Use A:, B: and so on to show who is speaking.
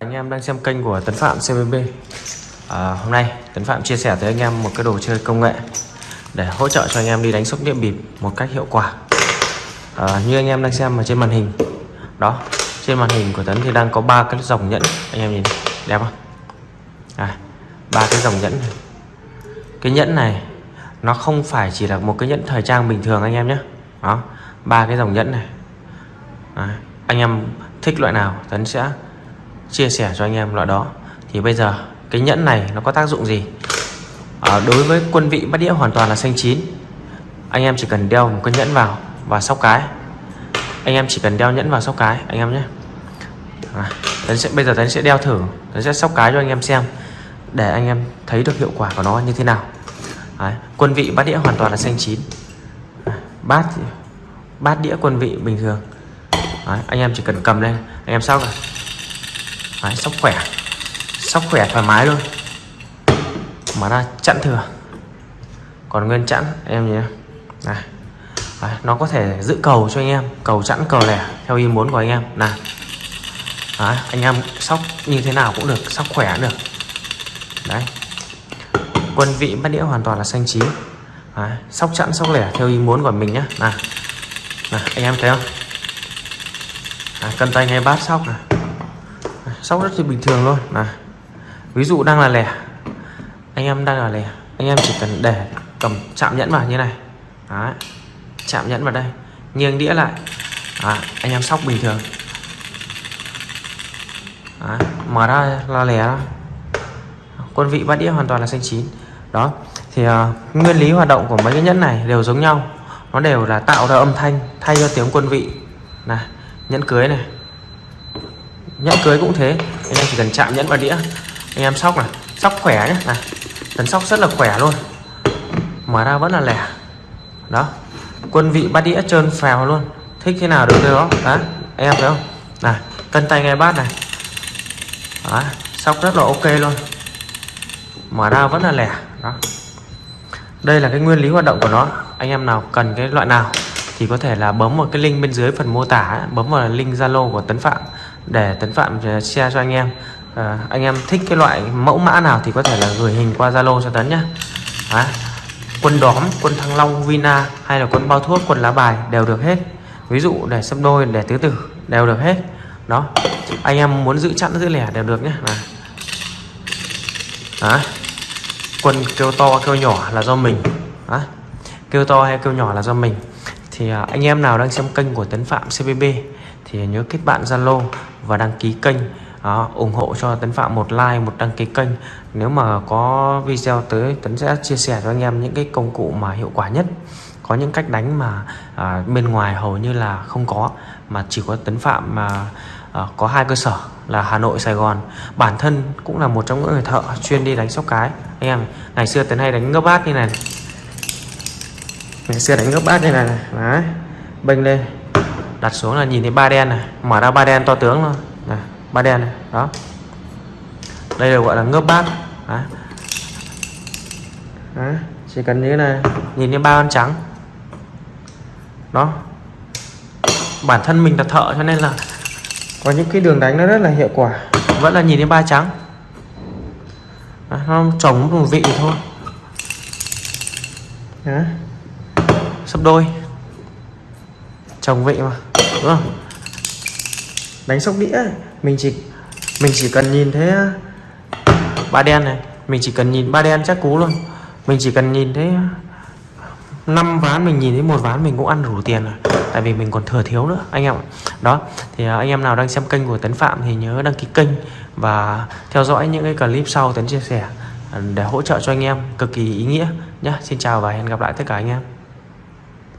A: anh em đang xem kênh của Tấn Phạm CBB à, Hôm nay Tấn Phạm chia sẻ tới anh em một cái đồ chơi công nghệ Để hỗ trợ cho anh em đi đánh sóc đĩa bịp một cách hiệu quả. À, Như anh em đang xem ở trên màn hình Đó, trên màn hình của Tấn thì đang có ba cái dòng nhẫn. Anh em nhìn đẹp không? À, ba cái dòng nhẫn này. Cái nhẫn này nó không phải chỉ là một cái nhẫn thời trang bình thường anh em nhé. Đó, ba cái dòng nhẫn này. À, Anh em thích loại nào Tấn sẽ chia sẻ cho anh em loại đó. Thì bây giờ cái nhẫn này nó có tác dụng gì? À, đối với quân vị bắt đĩa hoàn toàn là xanh chín. Anh em chỉ cần đeo một cái nhẫn vào và sóc cái. Anh em chỉ cần đeo nhẫn vào sóc cái anh em nhé. À, tấn sẽ bây giờ tấn sẽ đeo thử tấn sẽ sóc cái cho anh em xem để anh em thấy được hiệu quả của nó như thế nào. Đấy, quân vị bát đĩa hoàn toàn là xanh chín. À, bát bát đĩa quân vị bình thường. Đấy, anh em chỉ cần cầm lên. Anh em sóc rồi Đấy, sóc khỏe. Sóc khỏe thoải mái luôn. Mà ra chặn thừa. Còn nguyên chặn em nhé này. Đấy, nó có thể giữ cầu cho anh em. Cầu chẵn cầu lẻ theo ý muốn của anh em. Này. Đấy, anh em sóc như thế nào cũng được sóc khỏe cũng được. Đấy. Quân vị bắt đĩa hoàn toàn là xanh chín. Đấy, sóc chẵn sóc lẻ theo ý muốn của mình nhé này. Này anh em thấy không? Đấy, cân tay ngay bát sóc này sóc rất là bình thường luôn là ví dụ đang là lẻ anh em đang là lẻ anh em chỉ cần để cầm chạm nhẫn vào như này. Đấy. chạm nhẫn vào đây nghiêng đĩa lại. À, anh em sóc bình thường. Đấy. mở ra là lẻ quân vị bát đĩa hoàn toàn là xanh chín. Đó thì uh, nguyên lý hoạt động của mấy cái nhẫn này đều giống nhau. Nó đều là tạo ra âm thanh thay cho tiếng quân vị. Này nhẫn cưới này nhẫn cưới cũng thế. Anh em chỉ cần chạm nhẫn vào đĩa. Anh em sóc này sóc khỏe nhé này tấn sóc rất là khỏe luôn. Mở ra vẫn là lẻ. Đó. Quân vị bát đĩa trơn phèo luôn. Thích thế nào được thế đó? Đó anh em thấy không? Này cân tay ngay bát này. Đó, sóc rất là ok luôn. Mở ra vẫn là lẻ. Đó. Đây là cái nguyên lý hoạt động của nó. Anh em nào cần cái loại nào thì có thể là bấm vào cái link bên dưới phần mô tả bấm vào link zalo của tấn phạm để tấn phạm ờ, share cho anh em. À, anh em thích cái loại mẫu mã nào thì có thể là gửi hình qua zalo cho tấn nhé à, quân đóm quân thăng long vina hay là quân bao thuốc quân lá bài đều được hết. Ví dụ để xâm đôi để tứ tử đều được hết. Đó anh em muốn giữ chặn giữ lẻ đều được nhé này. Đó. quân kêu to kêu nhỏ là do mình. Đó. kêu to hay kêu nhỏ là do mình. Thì ờ, anh em nào đang xem kênh của Tấn Phạm CBB thì nhớ kết bạn Zalo và đăng ký kênh. Đó, ủng hộ cho Tấn Phạm một like một đăng ký kênh. Nếu mà có video tới Tấn sẽ chia sẻ cho anh em những cái công cụ mà hiệu quả nhất. Có những cách đánh mà à, bên ngoài hầu như là không có mà chỉ có Tấn Phạm mà à, có hai cơ sở là Hà Nội Sài Gòn. Bản thân cũng là một trong những người thợ chuyên đi đánh sóc cái. Anh em ngày xưa Tấn hay đánh gấp bát như này ngày xưa đánh gấp bát như này này. Đấy bênh lên đặt xuống là nhìn thấy ba đen này mở ra ba đen to tướng luôn. Này ba đen này đó. Đây là gọi là ngớp bát. Đấy. Đấy. chỉ cần như thế này nhìn thấy ba con trắng. Đó. Bản thân mình là thợ cho nên là có những cái đường đánh nó rất là hiệu quả. Vẫn là nhìn thấy ba trắng. Đấy, nó trồng một vị thôi. Đấy. sắp đôi chồng vị mà, đúng không? Đánh sóc đĩa, mình chỉ mình chỉ cần nhìn thấy ờ, ba đen này, mình chỉ cần nhìn, ba đen chắc cú luôn. Mình chỉ cần nhìn thấy ờ, năm ván, mình nhìn thấy một ván mình cũng ăn đủ tiền rồi. Tại vì mình còn thừa thiếu nữa, anh em đó, thì ờ, anh em nào đang xem kênh của Tấn Phạm thì nhớ đăng ký kênh và theo dõi những cái clip sau Tấn chia sẻ để hỗ trợ cho anh em cực kỳ ý nghĩa nhé Xin chào và hẹn gặp lại tất cả anh em.